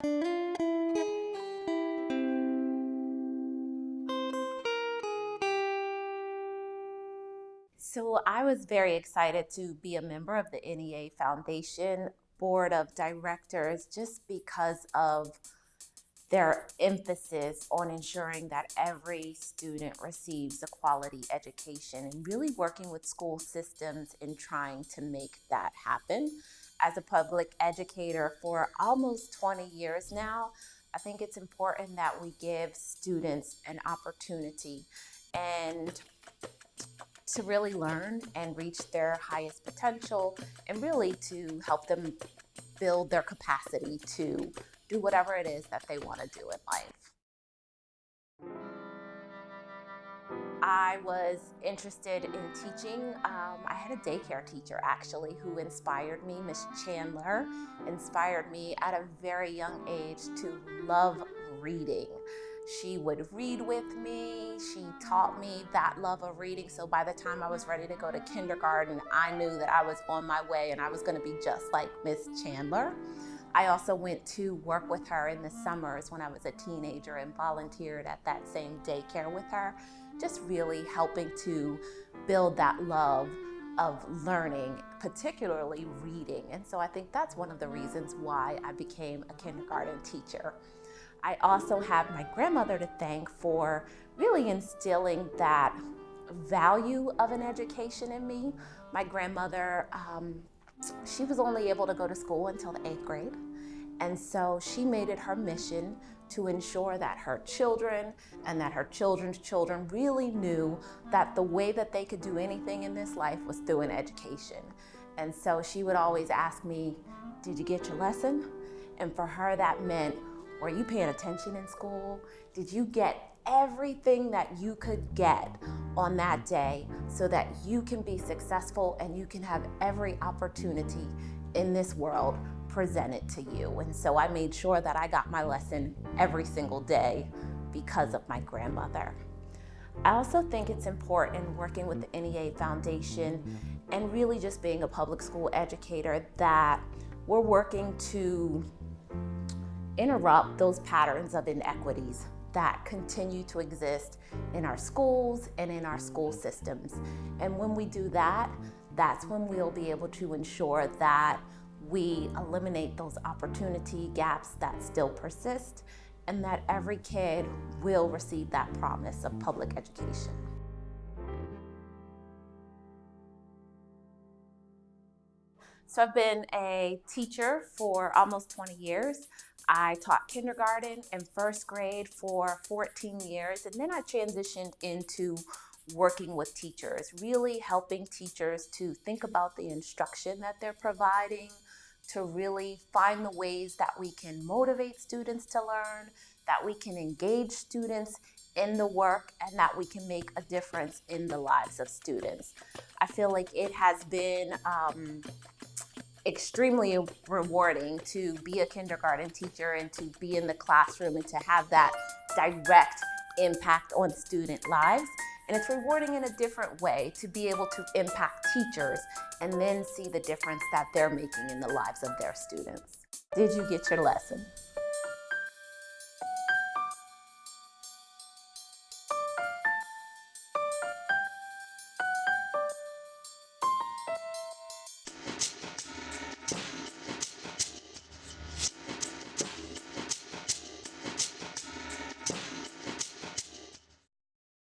So I was very excited to be a member of the NEA Foundation Board of Directors just because of their emphasis on ensuring that every student receives a quality education and really working with school systems in trying to make that happen. As a public educator for almost 20 years now, I think it's important that we give students an opportunity and to really learn and reach their highest potential and really to help them build their capacity to do whatever it is that they want to do in life. I was interested in teaching. Um, I had a daycare teacher actually who inspired me, Miss Chandler, inspired me at a very young age to love reading. She would read with me. She taught me that love of reading. So by the time I was ready to go to kindergarten, I knew that I was on my way and I was going to be just like Miss Chandler. I also went to work with her in the summers when I was a teenager and volunteered at that same daycare with her, just really helping to build that love of learning, particularly reading. And so I think that's one of the reasons why I became a kindergarten teacher. I also have my grandmother to thank for really instilling that value of an education in me. My grandmother, um, she was only able to go to school until the eighth grade. And so she made it her mission to ensure that her children and that her children's children really knew that the way that they could do anything in this life was through an education. And so she would always ask me, did you get your lesson? And for her that meant, were you paying attention in school? Did you get everything that you could get on that day so that you can be successful and you can have every opportunity in this world presented to you. And so I made sure that I got my lesson every single day because of my grandmother. I also think it's important working with the NEA Foundation and really just being a public school educator that we're working to interrupt those patterns of inequities that continue to exist in our schools and in our school systems. And when we do that, that's when we'll be able to ensure that we eliminate those opportunity gaps that still persist and that every kid will receive that promise of public education. So I've been a teacher for almost 20 years. I taught kindergarten and first grade for 14 years, and then I transitioned into working with teachers, really helping teachers to think about the instruction that they're providing, to really find the ways that we can motivate students to learn, that we can engage students in the work, and that we can make a difference in the lives of students. I feel like it has been um, extremely rewarding to be a kindergarten teacher and to be in the classroom and to have that direct impact on student lives. And it's rewarding in a different way to be able to impact teachers and then see the difference that they're making in the lives of their students. Did you get your lesson?